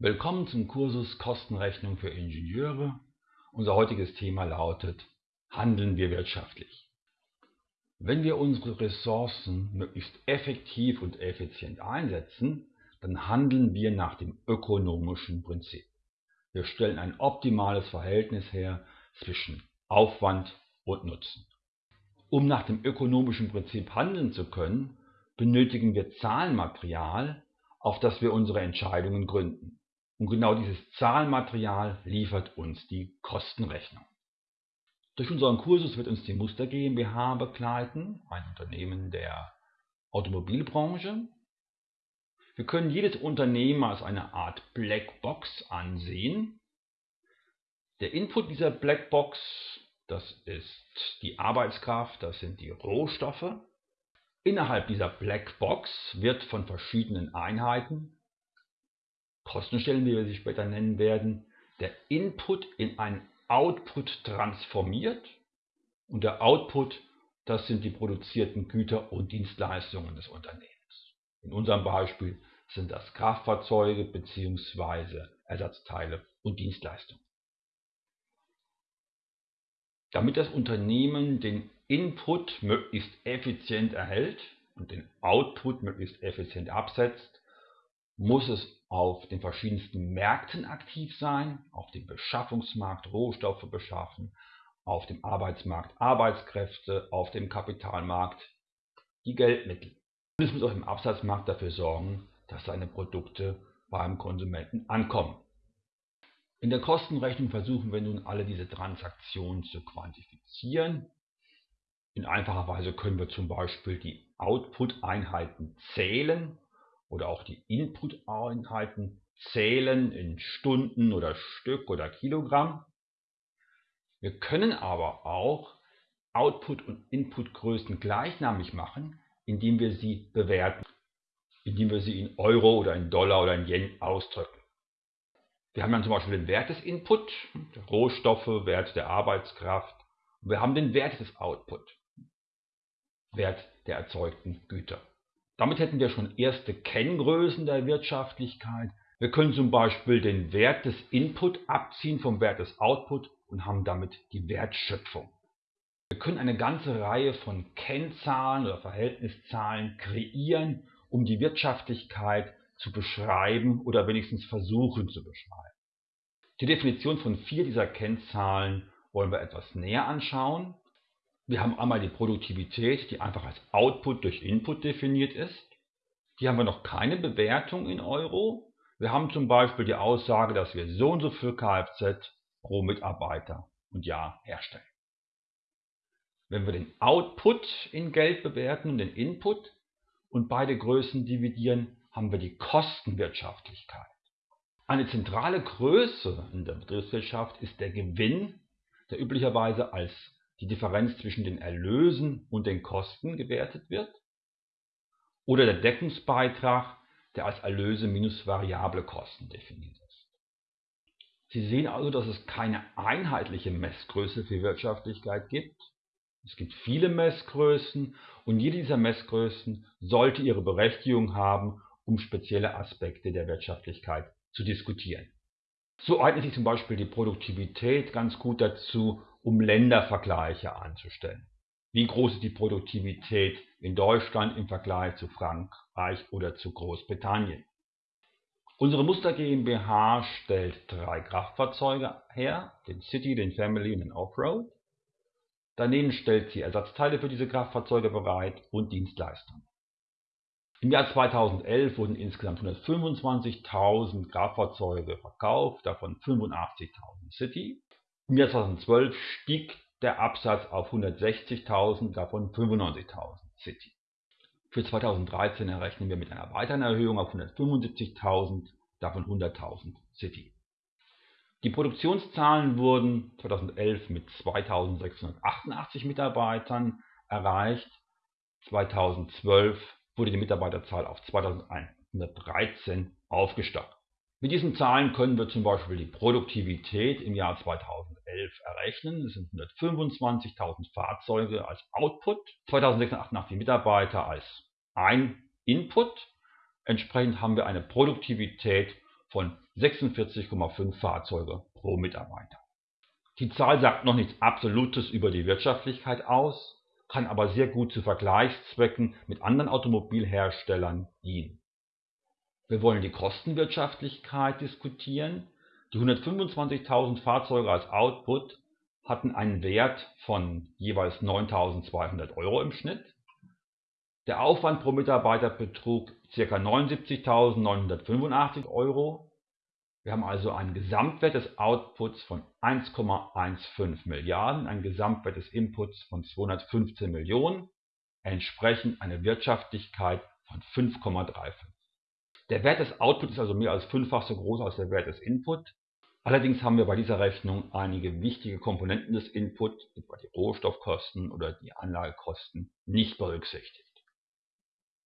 Willkommen zum Kursus Kostenrechnung für Ingenieure. Unser heutiges Thema lautet Handeln wir wirtschaftlich? Wenn wir unsere Ressourcen möglichst effektiv und effizient einsetzen, dann handeln wir nach dem ökonomischen Prinzip. Wir stellen ein optimales Verhältnis her zwischen Aufwand und Nutzen. Um nach dem ökonomischen Prinzip handeln zu können, benötigen wir Zahlenmaterial, auf das wir unsere Entscheidungen gründen. Und genau dieses Zahlenmaterial liefert uns die Kostenrechnung. Durch unseren Kursus wird uns die Muster GmbH begleiten, ein Unternehmen der Automobilbranche. Wir können jedes Unternehmen als eine Art Blackbox ansehen. Der Input dieser Blackbox, das ist die Arbeitskraft, das sind die Rohstoffe. Innerhalb dieser Blackbox wird von verschiedenen Einheiten Kostenstellen, wie wir sie später nennen werden, der Input in einen Output transformiert und der Output, das sind die produzierten Güter und Dienstleistungen des Unternehmens. In unserem Beispiel sind das Kraftfahrzeuge bzw. Ersatzteile und Dienstleistungen. Damit das Unternehmen den Input möglichst effizient erhält und den Output möglichst effizient absetzt, muss es auf den verschiedensten Märkten aktiv sein, auf dem Beschaffungsmarkt Rohstoffe beschaffen, auf dem Arbeitsmarkt Arbeitskräfte, auf dem Kapitalmarkt die Geldmittel. Und es muss auch im Absatzmarkt dafür sorgen, dass seine Produkte beim Konsumenten ankommen. In der Kostenrechnung versuchen wir nun alle diese Transaktionen zu quantifizieren. In einfacher Weise können wir zum Beispiel die Output-Einheiten zählen oder auch die Input-Einheiten zählen in Stunden oder Stück oder Kilogramm. Wir können aber auch Output- und Inputgrößen gleichnamig machen, indem wir sie bewerten, indem wir sie in Euro oder in Dollar oder in Yen ausdrücken. Wir haben dann zum Beispiel den Wert des Input, Rohstoffe, Wert der Arbeitskraft. Und wir haben den Wert des Output, Wert der erzeugten Güter. Damit hätten wir schon erste Kenngrößen der Wirtschaftlichkeit. Wir können zum Beispiel den Wert des Input abziehen vom Wert des Output und haben damit die Wertschöpfung. Wir können eine ganze Reihe von Kennzahlen oder Verhältniszahlen kreieren, um die Wirtschaftlichkeit zu beschreiben oder wenigstens versuchen zu beschreiben. Die Definition von vier dieser Kennzahlen wollen wir etwas näher anschauen. Wir haben einmal die Produktivität, die einfach als Output durch Input definiert ist. Hier haben wir noch keine Bewertung in Euro. Wir haben zum Beispiel die Aussage, dass wir so und so viel Kfz pro Mitarbeiter und Jahr herstellen. Wenn wir den Output in Geld bewerten und den Input und beide Größen dividieren, haben wir die Kostenwirtschaftlichkeit. Eine zentrale Größe in der Betriebswirtschaft ist der Gewinn, der üblicherweise als die Differenz zwischen den Erlösen und den Kosten gewertet wird, oder der Deckungsbeitrag, der als Erlöse minus variable Kosten definiert ist. Sie sehen also, dass es keine einheitliche Messgröße für Wirtschaftlichkeit gibt. Es gibt viele Messgrößen und jede dieser Messgrößen sollte ihre Berechtigung haben, um spezielle Aspekte der Wirtschaftlichkeit zu diskutieren. So eignet sich zum Beispiel die Produktivität ganz gut dazu, um Ländervergleiche anzustellen. Wie groß ist die Produktivität in Deutschland im Vergleich zu Frankreich oder zu Großbritannien? Unsere Muster GmbH stellt drei Kraftfahrzeuge her, den City, den Family und den Offroad. Daneben stellt sie Ersatzteile für diese Kraftfahrzeuge bereit und Dienstleistungen. Im Jahr 2011 wurden insgesamt 125.000 Kraftfahrzeuge verkauft, davon 85.000 City. Im Jahr 2012 stieg der Absatz auf 160.000, davon 95.000 City. Für 2013 errechnen wir mit einer weiteren Erhöhung auf 175.000, davon 100.000 City. Die Produktionszahlen wurden 2011 mit 2688 Mitarbeitern erreicht, 2012 wurde die Mitarbeiterzahl auf 2113 aufgestockt. Mit diesen Zahlen können wir zum Beispiel die Produktivität im Jahr 2011 errechnen. Es sind 125.000 Fahrzeuge als Output, 2688 Mitarbeiter als ein Input. Entsprechend haben wir eine Produktivität von 46,5 Fahrzeuge pro Mitarbeiter. Die Zahl sagt noch nichts Absolutes über die Wirtschaftlichkeit aus, kann aber sehr gut zu Vergleichszwecken mit anderen Automobilherstellern dienen. Wir wollen die Kostenwirtschaftlichkeit diskutieren. Die 125.000 Fahrzeuge als Output hatten einen Wert von jeweils 9.200 Euro im Schnitt. Der Aufwand pro Mitarbeiter betrug ca. 79.985 Euro. Wir haben also einen Gesamtwert des Outputs von 1,15 Milliarden, einen Gesamtwert des Inputs von 215 Millionen, entsprechend eine Wirtschaftlichkeit von 5,35. Der Wert des Outputs ist also mehr als fünffach so groß als der Wert des Input. Allerdings haben wir bei dieser Rechnung einige wichtige Komponenten des Input, etwa die Rohstoffkosten oder die Anlagekosten, nicht berücksichtigt.